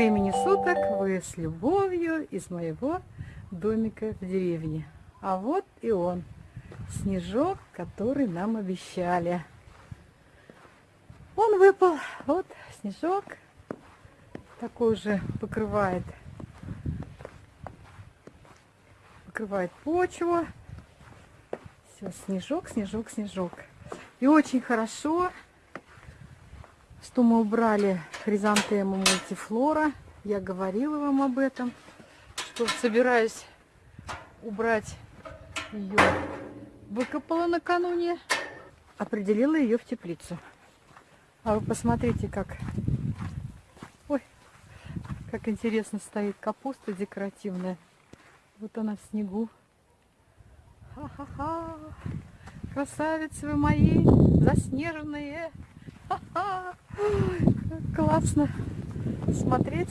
времени суток! Вы с любовью из моего домика в деревне. А вот и он, снежок, который нам обещали. Он выпал, вот снежок, такой же покрывает, покрывает почву. Все, снежок, снежок, снежок. И очень хорошо, что мы убрали хризантему мультифлора. Я говорила вам об этом, что собираюсь убрать ее. Выкопала накануне, определила ее в теплицу. А вы посмотрите, как... Ой, как интересно стоит капуста декоративная. Вот она в снегу. Ха-ха-ха! Красавицы вы мои, заснеженные! Ха-ха! Классно смотреть.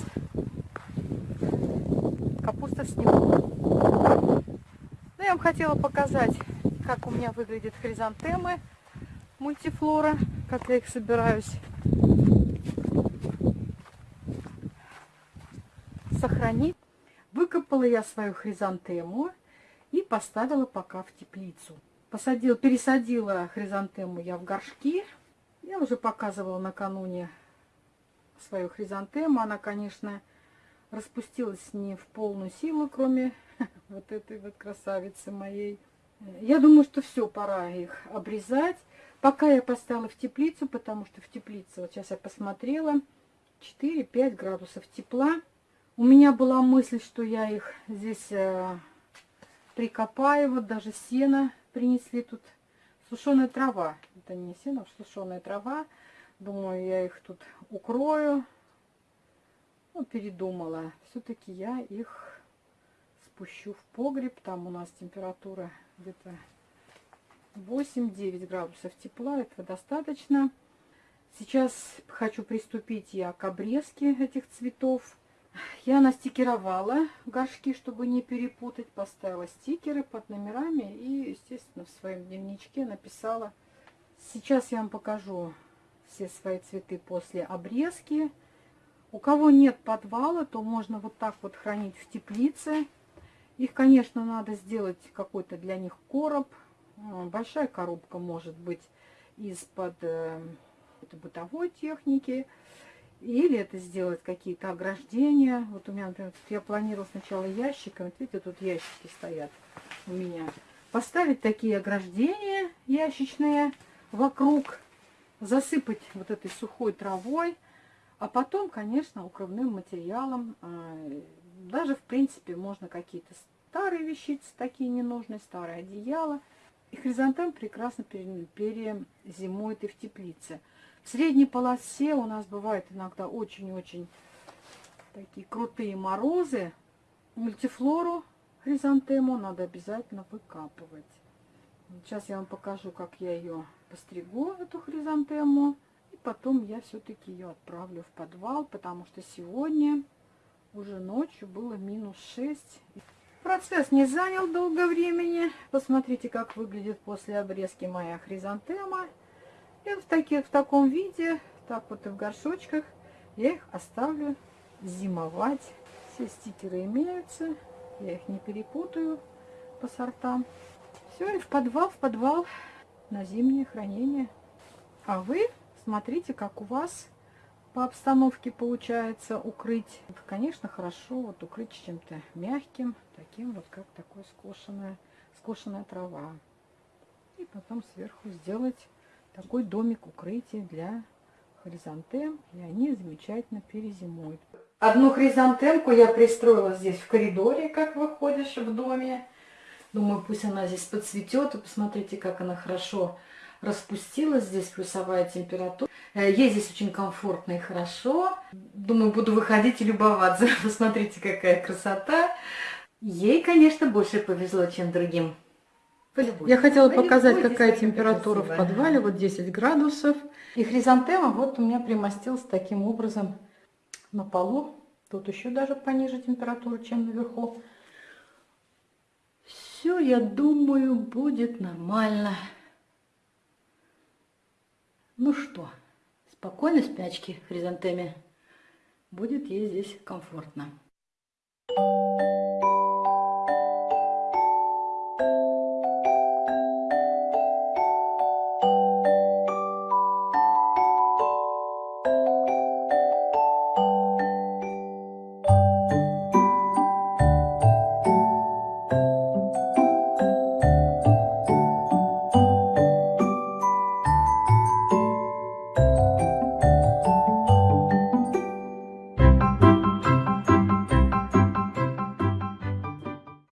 Капуста в снегу. Ну, я вам хотела показать, как у меня выглядят хризантемы мультифлора, как я их собираюсь сохранить. Выкопала я свою хризантему и поставила пока в теплицу. Посадила, пересадила хризантему я в горшки. Я уже показывала накануне свою хризантему. Она, конечно, распустилась не в полную силу, кроме вот этой вот красавицы моей. Я думаю, что все, пора их обрезать. Пока я поставила в теплицу, потому что в теплице, вот сейчас я посмотрела, 4-5 градусов тепла. У меня была мысль, что я их здесь э, прикопаю, вот даже сено принесли тут. Сушеная трава, это не сено, а сушеная трава. Думаю, я их тут укрою. Ну, передумала. Все-таки я их спущу в погреб. Там у нас температура где-то 8-9 градусов тепла. Этого достаточно. Сейчас хочу приступить я к обрезке этих цветов. Я настикеровала горшки, чтобы не перепутать. Поставила стикеры под номерами и, естественно, в своем дневничке написала. Сейчас я вам покажу все свои цветы после обрезки. У кого нет подвала, то можно вот так вот хранить в теплице. Их, конечно, надо сделать какой-то для них короб. А, большая коробка может быть из-под э, бытовой техники. Или это сделать какие-то ограждения. Вот у меня, например, я планировала сначала ящиком. Вот видите, тут ящики стоят у меня. Поставить такие ограждения ящичные вокруг засыпать вот этой сухой травой, а потом, конечно, укрывным материалом. А, даже, в принципе, можно какие-то старые вещицы, такие ненужные, старые одеяла. И хризантем прекрасно перезимует и в теплице. В средней полосе у нас бывает иногда очень-очень такие крутые морозы. Мультифлору хризантему надо обязательно выкапывать. Сейчас я вам покажу, как я ее постригу эту хризантему. И потом я все-таки ее отправлю в подвал, потому что сегодня уже ночью было минус 6. Процесс не занял долго времени. Посмотрите, как выглядит после обрезки моя хризантема. И в, таких, в таком виде, так вот и в горшочках, я их оставлю зимовать. Все стикеры имеются, я их не перепутаю по сортам. Все, и в подвал, в подвал на зимнее хранение. А вы смотрите, как у вас по обстановке получается укрыть. Конечно, хорошо вот укрыть чем-то мягким, таким вот, как такой скошенная, скошенная трава. И потом сверху сделать такой домик укрытия для хризантем, и они замечательно перезимуют. Одну хризантемку я пристроила здесь в коридоре, как выходишь в доме. Думаю, пусть она здесь подцветет. И посмотрите, как она хорошо распустилась. Здесь плюсовая температура. Э, ей здесь очень комфортно и хорошо. Думаю, буду выходить и любоваться. Посмотрите, какая красота. Ей, конечно, больше повезло, чем другим. Я хотела показать, какая температура в подвале. Вот 10 градусов. И хризантема вот у меня примостилась таким образом на полу. Тут еще даже пониже температура, чем наверху все, я думаю, будет нормально. Ну что, спокойной спячки, хризантеме. будет ей здесь комфортно.